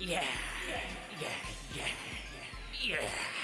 Yeah. Yeah. Yeah. Yeah.